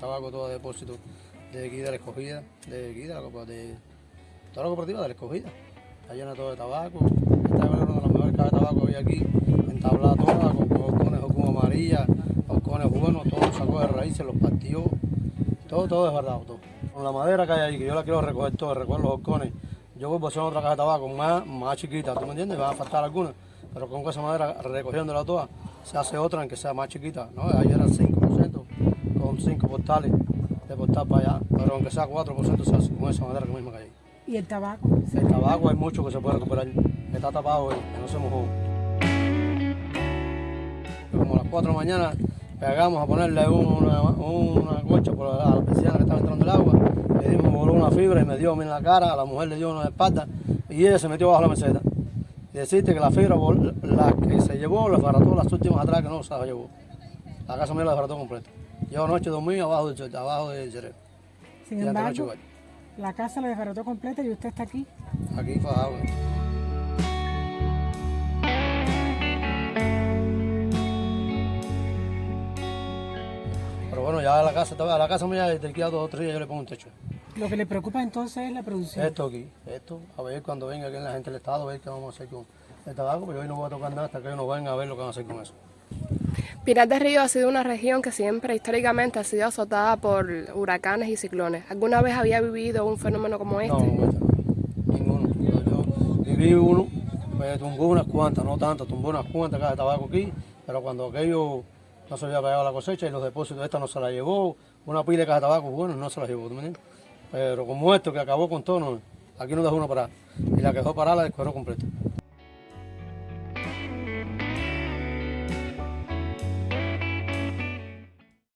tabaco, todo de depósito de aquí de la escogida, de aquí de la copa- de toda la cooperativa de la escogida. Está llena todo de tabaco. Esta es una de las mejores cajas de tabaco que hay aquí, entablada toda, con horcones, horcón amarilla, horcones buenos, todo sacó de raíces, los partió, todo, todo es verdad, todo. Con la madera que hay ahí, que yo la quiero recoger todo, recoger los horcones. Yo vuelvo a hacer otra caja de tabaco más, más chiquita, ¿tú me entiendes? Me van a faltar algunas, pero con esa madera recogiéndola toda, se hace otra en que sea más chiquita, ¿no? Ahí eran 5%, con 5 portales de portal para allá, pero aunque sea 4% se hace con esa madera que misma que hay. ¿Y el tabaco? El tabaco hay mucho que se puede recuperar, está tapado hoy, que no se mojó. Como a las 4 de la mañana pegamos a ponerle una, una gocha por la, a la que estaba entrando el agua, le dimos voló una fibra y me dio a mí en la cara, a la mujer le dio una espalda y ella se metió bajo la meseta. Y decirte que la fibra, la que se llevó, la desbarató las últimas atrás que no se la llevó. La casa mía la desbarató completa. Yo anoche dormí abajo del, chorro, abajo del cerebro. Sin Y embargo, la casa la desbarató completa y usted está aquí. Aquí fajado. Pero bueno, ya la casa, a la casa mía a dos o tres días yo le pongo un techo. Lo que le preocupa entonces es la producción. Esto aquí, esto, a ver cuando venga aquí la gente del Estado, a ver qué vamos a hacer con el tabaco, pero hoy no voy a tocar nada hasta que ellos nos vengan a ver lo que van a hacer con eso. Pinar del Río ha sido una región que siempre históricamente ha sido azotada por huracanes y ciclones. ¿Alguna vez había vivido un fenómeno como este? No, ninguno. Yo, viví uno, pues tumbó unas cuantas, no tantas, tumbó unas cuantas cajas de tabaco aquí, pero cuando aquello no se había pegado la cosecha y los depósitos, esta no se la llevó, una pila de cajas de tabaco, bueno, no se la llevó, ¿tú me entiendes? Pero como esto que acabó con todo, no, aquí no dejó uno parar. Y la que dejó parar la descuadró completa.